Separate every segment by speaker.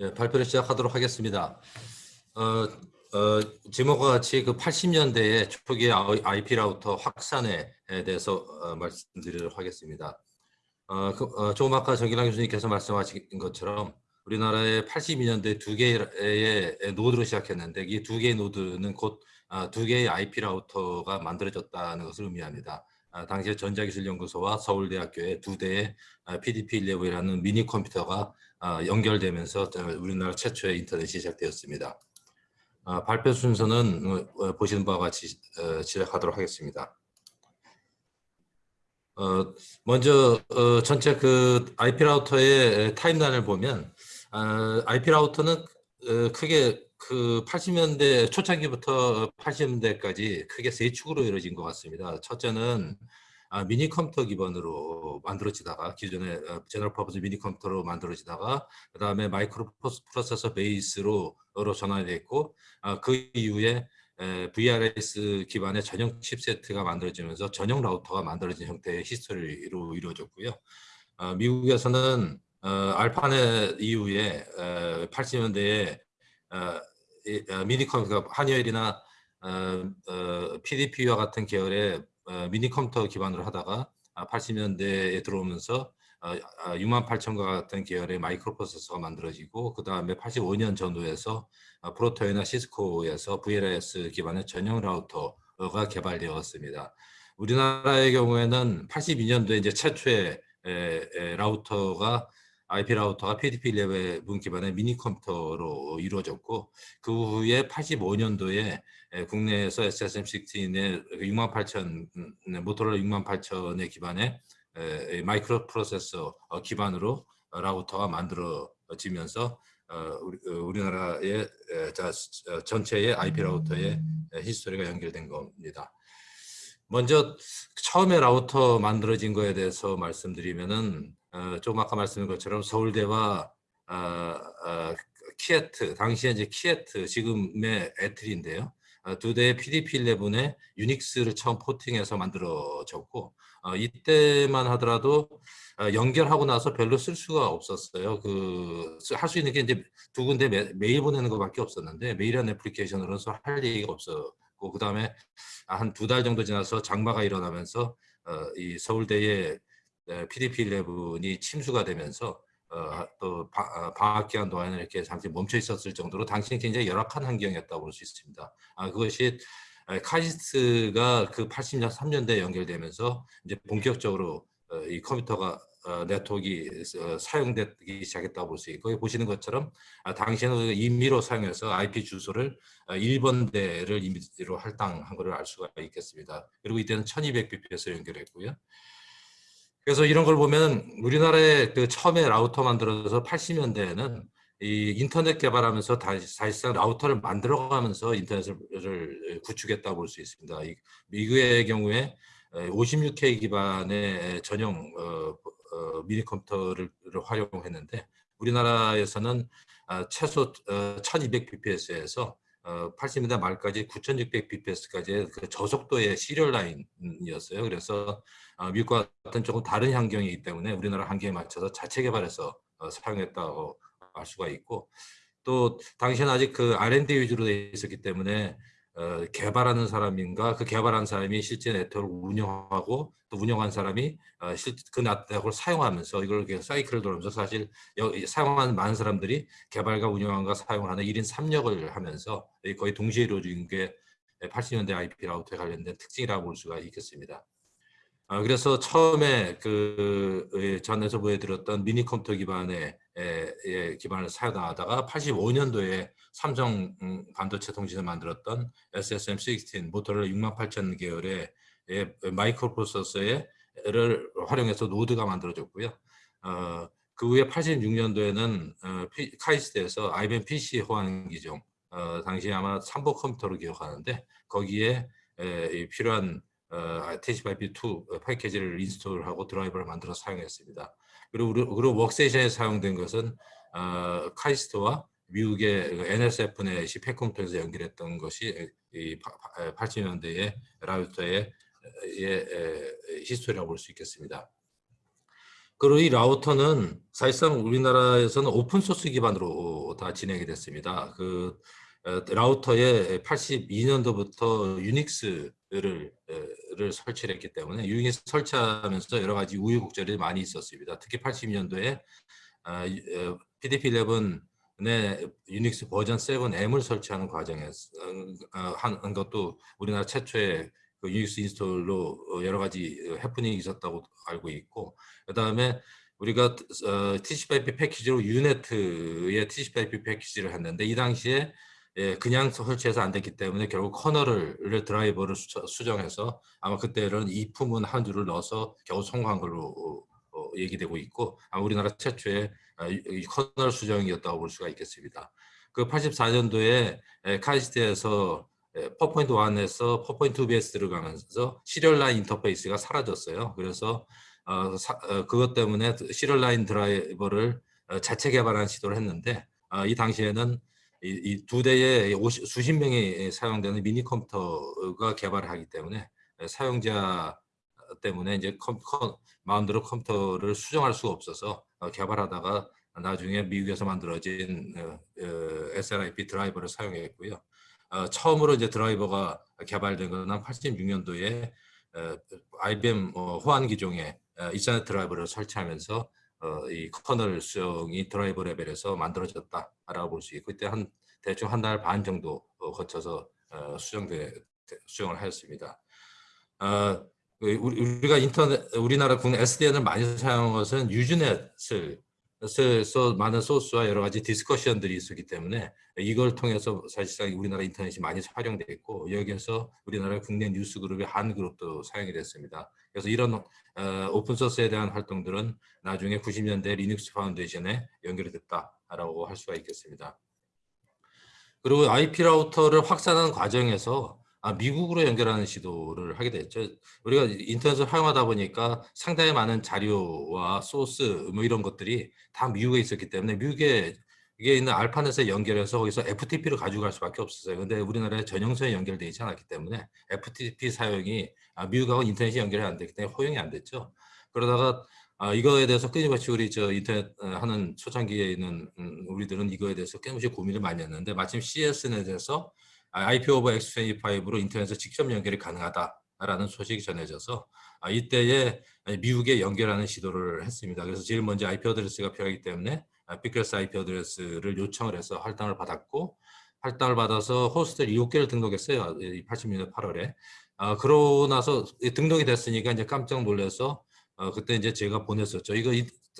Speaker 1: 예, 발표를 시작하도록 하겠습니다. 어, 어, 제목과 같이 그 80년대의 초기 IP 라우터 확산에 대해서 어, 말씀드리도록 하겠습니다. 어, 그, 어, 조금 아까 전길남 교수님께서 말씀하신 것처럼 우리나라의 82년대 두 개의 노드로 시작했는데 이 두 개의 노드는 곧 두 개의 IP 라우터가 만들어졌다는 것을 의미합니다. 아, 당시에 전자기술연구소와 서울대학교의 두 대의 PDP-11이라는 미니 컴퓨터가 아, 연결되면서 우리나라 최초의 인터넷이 시작되었습니다. 아, 발표 순서는 어, 어, 보시는 바와 같이 어, 시작하도록 하겠습니다. 먼저 전체 그 IP 라우터의 타임라인을 보면 IP 라우터는 크게 그 80년대 초창기부터 80년대까지 크게 세 축으로 이루어진 것 같습니다. 첫째는 아, 미니 컴퓨터 기반으로 만들어지다가 기존의 어, general purpose 미니 컴퓨터로 만들어지다가 그 다음에 마이크로프로세서 base로 전환됐고 아, 그 이후에 VLSI 기반의 전용 칩세트가 만들어지면서 전용 라우터가 만들어진 형태의 history로 이루어졌고요. 아, 미국에서는 어, 아르파넷 이후에 80년대에 어, 미니 컴퓨터 한여일이나 PDP와 같은 계열의 어, 미니 컴퓨터 기반으로 하다가 80년대에 아, 들어오면서 6만 어, 8천과 아, 같은 계열의 마이크로 프로세서가 만들어지고 그 다음에 85년 전후에서 아, 프로토이나 시스코에서 VLS 기반의 전용 라우터가 개발되었습니다. 우리나라의 경우에는 82년도에 이제 최초의 라우터가 IP 라우터가 PDP-11 기반의 미니 컴퓨터로 이루어졌고 그 후에 85년도에 국내에서 SSM16의 68,000 모토로라 68,000의 기반의 마이크로 프로세서 어, 기반으로 라우터가 만들어지면서 어, 어, 우리나라의 전체의 IP 라우터의 history가 연결된 겁니다. 먼저 처음에 라우터 만들어진 거에 대해서 말씀드리면은 조금 아까 말씀드린 것처럼 서울대와 KIET 당시에 이제 KIET 지금의 ETRI인데요. 어, 두 대의 PDP-11에 유닉스를 처음 porting해서 만들어졌고 어, 이때만 하더라도 어, 연결하고 나서 별로 쓸 수가 없었어요. 그 할 수 있는 게 이제 두 군데 메일 보내는 것밖에 없었는데 메일한 애플리케이션으로서 할 얘기가 없었고 그 다음에 한 두 달 정도 지나서 장마가 일어나면서 어, 이 서울대의 PDP-11이 침수가 되면서 어, 또 바, 방학 기간 동안에 이렇게 잠시 멈춰 있었을 정도로 당신이 굉장히 열악한 환경이었다고 볼 수 있습니다. 아, 그것이 카시스가 그 80년 3년대에 연결되면서 이제 본격적으로 어, 이 컴퓨터가 어, 네트워크가 어, 사용되기 시작했다고 볼 수 있고 보시는 것처럼 아, 당시에는 임의로 사용해서 IP 주소를 어, 1번대를 임의로 할당한 것을 알 수가 있겠습니다. 그리고 이때는 1200bps로 연결했고요. 그래서 이런 걸 보면 우리나라에 그 처음에 라우터 만들어서 80년대에는 이 인터넷 개발하면서 다시, 사실상 라우터를 만들어가면서 인터넷을 구축했다고 볼 수 있습니다. 미국의 경우에 56K 기반의 전용 어, 어, 미니 컴퓨터를 활용했는데 우리나라에서는 아, 최소 1200bps에서 어, 80년대 말까지 9600bps까지의 그 저속도의 시리얼 라인이었어요. 그래서 어, 미국과 같은 조금 다른 환경이기 때문에 우리나라 환경에 맞춰서 자체 개발해서 어, 사용했다고 알 수가 있고 또 당시에는 아직 그 R&D 위주로 되어 있었기 때문에 어, 개발하는 사람인가 그 개발한 사람이 실제 네트워크를 운영하고 또 운영한 사람이 어, 실, 그 네트워크를 사용하면서 이걸 사이클을 돌면서 사실 여, 사용하는 많은 사람들이 개발과 운영과 사용을 하는 1인 3역을 하면서 거의 동시에 이루어진 게 80년대 IP 라우터에 관련된 특징이라고 볼 수가 있겠습니다. 어, 그래서 처음에 그 전에서 보여드렸던 미니 컴퓨터 기반의 기반을 사용하다가 85년도에 삼성 음, 반도체 통신을 만들었던 SSM16 모토로라 68,000 계열의 마이크로 프로세서를 활용해서 노드가 만들어졌고요. 어, 그 후에 86년도에는 어, 카이스트에서 IBM PC 호환 기종 어, 당시 아마 삼보 컴퓨터로 기억하는데 거기에 에, 필요한 어, TCP/IP 패키지를 install하고 드라이버를 만들어 사용했습니다. 그리고 그리고 웍세이션에 사용된 것은 어, 카이스트와 미국의 NSF넷이 팩컴퓨터에서 연결했던 것이 이 80년대의 라우터의 예, history라고 볼 수 있겠습니다. 그리고 이 라우터는 사실상 우리나라에서는 open source 기반으로 다 진행이 됐습니다. 그 어, 라우터에 82년도부터 유닉스를 를 설치를 했기 때문에 유닉스 설치하면서 여러 가지 우여곡절이 많이 있었습니다. 특히 80년도에 PDP-11의 유닉스 버전 7M을 설치하는 과정에서 어, 한 것도 우리나라 최초의 그 유닉스 install로 여러 가지 해프닝이 있었다고 알고 있고 그 다음에 우리가 어, TCP/IP 패키지로 유네트의 TCP/IP 패키지를 했는데 이 당시에 예, 그냥 설치해서 안 됐기 때문에 결국 커널을 드라이버를 수정해서 아마 그때는 if문 한 줄을 넣어서 겨우 성공한 걸로 어, 어, 얘기되고 있고 아 우리나라 최초의 아, 커널 수정이었다고 볼 수가 있겠습니다. 그 84년도에 카이스트에서 퍼포인트 1에서 4 point 2 BSD 들어가면서 serial line interface가 사라졌어요. 그래서 어, 사, 어, 그것 때문에 serial line 드라이버를 어, 자체 개발한 시도를 했는데 어, 이 당시에는 이 두 대의 50, 수십 명이 사용되는 미니 컴퓨터가 개발을 하기 때문에 사용자 때문에 이제 컴, 컴, 마음대로 컴퓨터를 수정할 수가 없어서 어, 개발하다가 나중에 미국에서 만들어진 어, 어, SLIP 드라이버를 사용했고요. 어, 처음으로 이제 드라이버가 개발된 것은 86년도에 어, IBM 어, 호환 기종에 어, 이터넷 드라이버를 설치하면서 어, 이 커널 수정이 드라이버 레벨에서 만들어졌다라고 볼 수 있고 그때 한 대충 한 달 반 정도 어, 거쳐서 어, 수정돼 수정을 하였습니다. 어, 우리가 인터넷 우리나라 국내 SDN을 많이 사용한 것은 유즈넷을 그래서 많은 소스와 여러 가지 discussion들이 있었기 때문에 이걸 통해서 사실상 우리나라 인터넷이 많이 활용되어 있고 여기에서 우리나라 국내 뉴스 그룹의 한 그룹도 사용이 됐습니다. 그래서 이런 어, open source에 대한 활동들은 나중에 90년대 Linux Foundation에 연결이 됐다라고 할 수가 있겠습니다. 그리고 IP 라우터를 확산하는 과정에서 아, 미국으로 연결하는 시도를 하게 됐죠. 우리가 인터넷을 활용하다 보니까 상당히 많은 자료와 소스 뭐 이런 것들이 다 미국에 있었기 때문에 미국에 이게 있는 ARPANET에 연결해서 거기서 FTP를 가져갈 수밖에 없었어요. 근데 우리나라에 전용선에 연결되어 있지 않았기 때문에 FTP 사용이 아, 미국하고 인터넷이 연결이 안 되기 때문에 허용이 안 됐죠. 그러다가 아, 이거에 대해서 끊임없이 우리 저 인터넷 어, 하는 초창기에 있는 음, 우리들은 이거에 대해서 끊임없이 고민을 많이 했는데 마침 CSNET에서 IP over X.25로 인터넷에 직접 연결이 가능하다라는 소식이 전해져서 아, 이때에 미국에 연결하는 시도를 했습니다. 그래서 제일 먼저 IP address가 필요하기 때문에 피클스 IP 어드레스를 요청을 해서 할당을 받았고 할당을 받아서 호스트를 7개를 등록했어요. 80년대 8월에. 아, 그러고 나서 등록이 됐으니까 이제 깜짝 놀라서 어, 그때 이제 제가 보냈었죠. 이거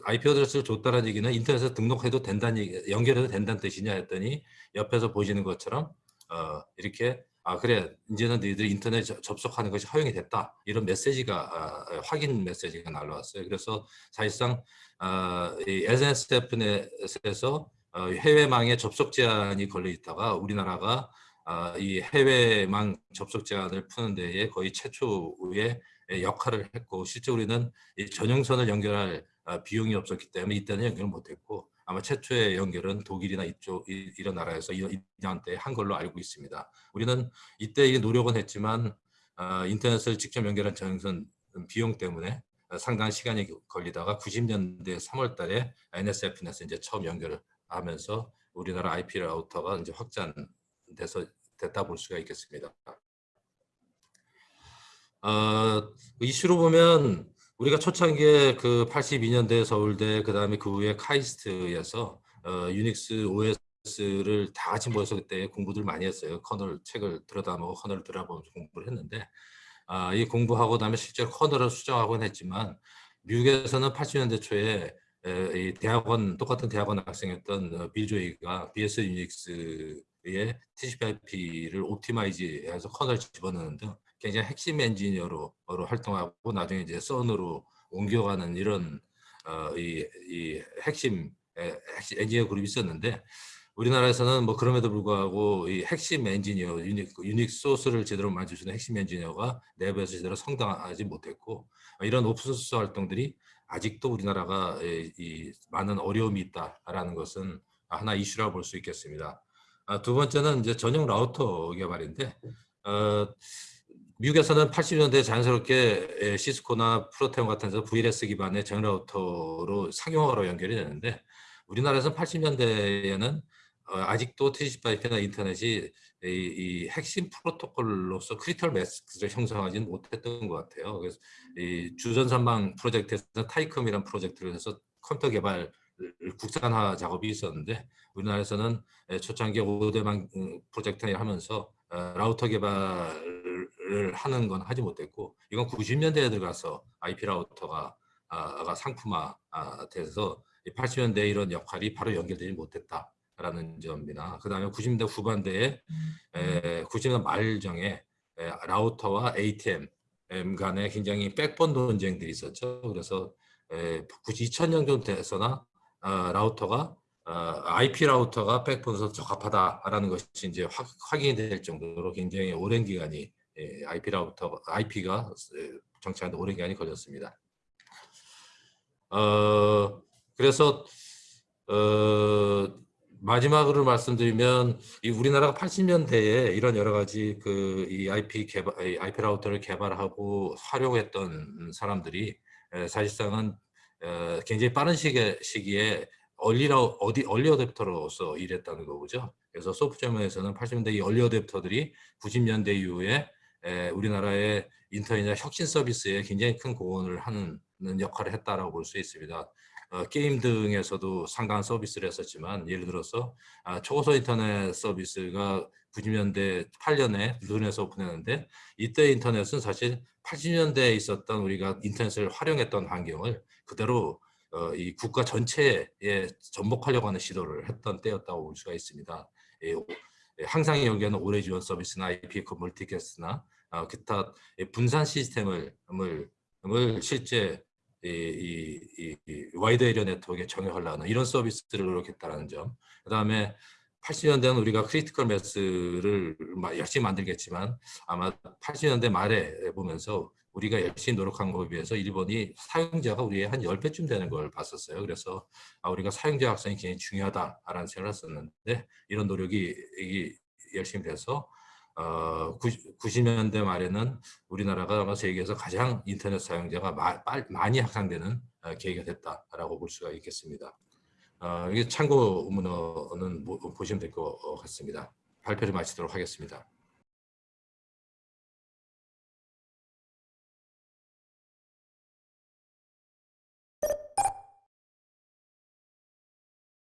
Speaker 1: IP 어드레스를 줬다는 얘기는 인터넷에 등록해도 된다는 연결해도 된다는 뜻이냐 했더니 옆에서 보시는 것처럼 어, 이렇게 아 그래 이제는 너희들이 인터넷 접속하는 것이 허용이 됐다 이런 메시지가 어, 확인 메시지가 날라왔어요. 그래서 사실상 어, 이 SNSF넷에서 어, 해외망에 접속 제한이 걸려 있다가 우리나라가 어, 이 해외망 접속 제한을 푸는 데에 거의 최초의 역할을 했고 실제 우리는 이 전용선을 연결할 어, 비용이 없었기 때문에 이때는 연결을 못했고 아마 최초의 연결은 독일이나 이쪽 이런 나라에서 2년 때한 걸로 알고 있습니다. 우리는 이때 노력은 했지만 어, 인터넷을 직접 연결한 전선 비용 때문에 상당한 시간이 걸리다가 90년대 3월 달에 NSF넷에 이제 처음 연결을 하면서 우리나라 IP 라우터가 이제 확장돼서 됐다 볼 수가 있겠습니다. 어, 이슈로 보면 우리가 초창기에 그 82년대 서울대 그 다음에 그 후에 카이스트에서 어, 유닉스 OS를 다 같이 모여서 그때 공부들 많이 했어요. 커널 책을 들여다보고 커널을 들여다보면서 공부를 했는데 아, 이 공부하고 나면 실제로 커널을 수정하곤 했지만 미국에서는 80년대 초에 에, 이 대학원 똑같은 대학원 학생이었던 어, 빌 조이가 BSD 유닉스의 TCP/IP를 optimize해서 커널 집어넣는 등 굉장히 핵심 엔지니어로 활동하고 나중에 이제 Sun으로 옮겨가는 이런 어, 이, 이 핵심, 엔지니어 그룹이 있었는데 우리나라에서는 뭐 그럼에도 불구하고 이 핵심 엔지니어 유닉스, 유닉스 소스를 제대로 만들어주는 핵심 엔지니어가 내부에서 제대로 성장하지 못했고 이런 오픈소스 활동들이 아직도 우리나라가 이, 이 많은 어려움이 있다라는 것은 하나 이슈라고 볼 수 있겠습니다. 아, 두 번째는 이제 전용 라우터 개발인데 어, 미국에서는 80년대 자연스럽게 에, 시스코나 프로테온 같은 데서 VLSI 기반의 전 라우터로 상용화로 연결이 되는데 우리나라에서는 80년대에는 어, 아직도 TCP/IP나 인터넷이 이, 이 핵심 프로토콜로서 critical mass를 형성하지는 못했던 것 같아요. 그래서 이 주전산망 프로젝트에서 타이컴이라는 프로젝트를 해서 컴퓨터 개발 국산화 작업이 있었는데 우리나라에서는 초창기 5대망 음, 프로젝트를 하면서 어, 라우터 개발 을 하는 건 하지 못했고 이건 90년대에 들어가서 IP 라우터가 아, 상품화 돼서 80년대 이런 역할이 바로 연결되지 못했다라는 점이나 그 다음에 90년대 후반대에 에, 90년대 말정에 에, 라우터와 ATM 간에 굉장히 백본 논쟁들이 있었죠. 그래서 에, 2000년 정도 돼서나 어, 라우터가 어, IP 라우터가 백본에서 적합하다라는 것이 이제 확, 확인이 될 정도로 굉장히 오랜 기간이 예, IP 라우터 IP가 정착하는 오랜 기간이 걸렸습니다. 어, 그래서 어, 마지막으로 말씀드리면 이 우리나라가 80년대에 이런 여러 가지 그 이 IP 개발 IP 라우터를 개발하고 활용했던 사람들이 사실상은 어, 굉장히 빠른 시기에, 시기에 얼리라 어디 얼리 어댑터로서 일했다는 거죠. 그래서 소프트웨어에서는 80년대 이 얼리 어댑터들이 90년대 이후에 에, 우리나라의 인터넷 혁신 서비스에 굉장히 큰 공헌을 하는 역할을 했다라고 볼 수 있습니다. 어, 게임 등에서도 상당한 서비스를 했었지만 예를 들어서 아, 초고속 인터넷 서비스가 90년대 8년에 눈에서 오픈했는데 이때 인터넷은 사실 80년대에 있었던 우리가 인터넷을 활용했던 환경을 그대로 어, 이 국가 전체에 접목하려고 하는 시도를 했던 때였다고 볼 수가 있습니다. 예, 항상 연계하는 오래 지원 서비스나 IP 그 multicast나 어, 기타 분산 시스템을 을, 실제 이, 이, 이, 이 wide area network에 적용하려는 이런 서비스를 노력했다는 점. 그 다음에 80년대는 우리가 critical mass를 열심히 만들겠지만 아마 80년대 말에 보면서 우리가 열심히 노력한 것에 비해서 일본이 사용자가 우리의 한 10배쯤 되는 걸 봤었어요. 그래서 아, 우리가 사용자 확산이 굉장히 중요하다라는 생각을 했었는데 이런 노력이 열심히 돼서 어, 90 년대 말에는 우리나라가 아마 세계에서 가장 인터넷 사용자가 마, 많이 확산되는 어, 계기가 됐다라고 볼 수가 있겠습니다. 어, 이게 참고 문헌은 보시면 될 것 같습니다. 발표를 마치도록 하겠습니다.